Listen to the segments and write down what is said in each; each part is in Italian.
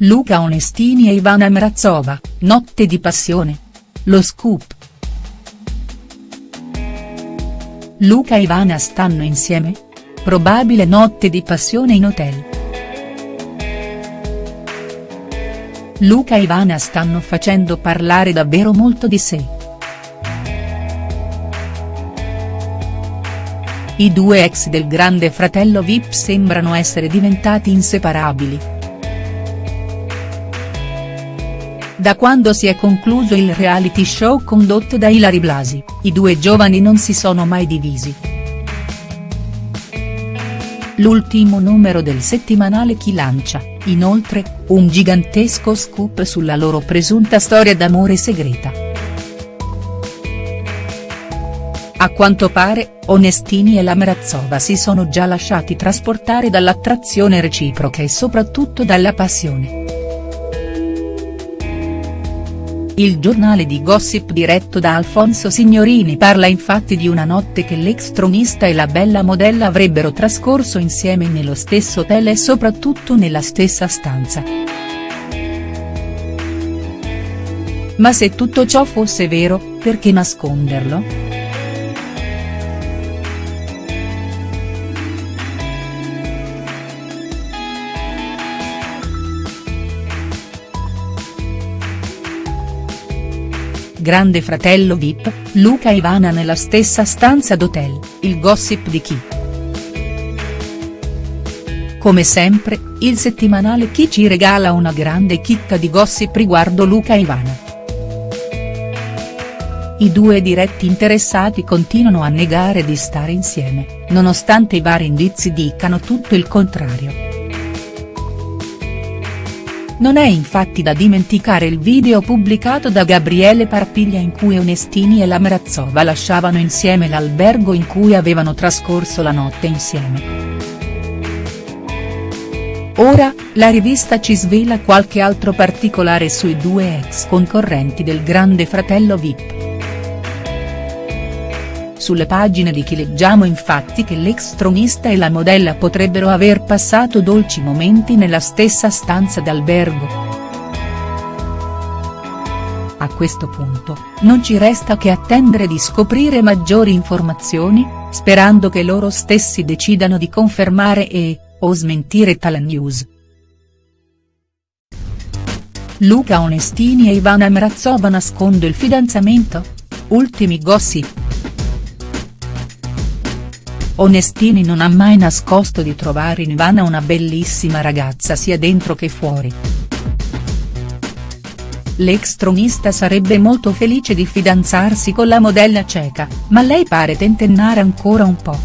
Luca Onestini e Ivana Mrazova, notte di passione. Lo scoop. Luca e Ivana stanno insieme? Probabile notte di passione in hotel. Luca e Ivana stanno facendo parlare davvero molto di sé. I due ex del grande fratello Vip sembrano essere diventati inseparabili. Da quando si è concluso il reality show condotto da Ilari Blasi, i due giovani non si sono mai divisi. L'ultimo numero del settimanale Chi lancia, inoltre, un gigantesco scoop sulla loro presunta storia d'amore segreta. A quanto pare, Onestini e la Mrazova si sono già lasciati trasportare dall'attrazione reciproca e soprattutto dalla passione. Il giornale di gossip diretto da Alfonso Signorini parla infatti di una notte che l'ex tronista e la bella modella avrebbero trascorso insieme nello stesso hotel e soprattutto nella stessa stanza. Ma se tutto ciò fosse vero, perché nasconderlo?. Grande fratello Vip, Luca e Ivana nella stessa stanza d'hotel, il gossip di chi?. Come sempre, il settimanale Chi ci regala una grande chicca di gossip riguardo Luca e Ivana. I due diretti interessati continuano a negare di stare insieme, nonostante i vari indizi dicano tutto il contrario. Non è infatti da dimenticare il video pubblicato da Gabriele Parpiglia in cui Onestini e la Mrazova lasciavano insieme l'albergo in cui avevano trascorso la notte insieme. Ora, la rivista ci svela qualche altro particolare sui due ex concorrenti del grande fratello Vip. Sulle pagine di chi leggiamo infatti che l'ex tronista e la modella potrebbero aver passato dolci momenti nella stessa stanza d'albergo. A questo punto, non ci resta che attendere di scoprire maggiori informazioni, sperando che loro stessi decidano di confermare e, o smentire tale news. Luca Onestini e Ivana Mrazova nascondo il fidanzamento? Ultimi gossip. Onestini non ha mai nascosto di trovare in Ivana una bellissima ragazza sia dentro che fuori. L'ex tronista sarebbe molto felice di fidanzarsi con la modella ceca, ma lei pare tentennare ancora un po'.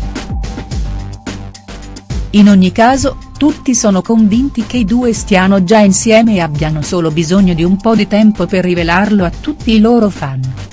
In ogni caso, tutti sono convinti che i due stiano già insieme e abbiano solo bisogno di un po' di tempo per rivelarlo a tutti i loro fan.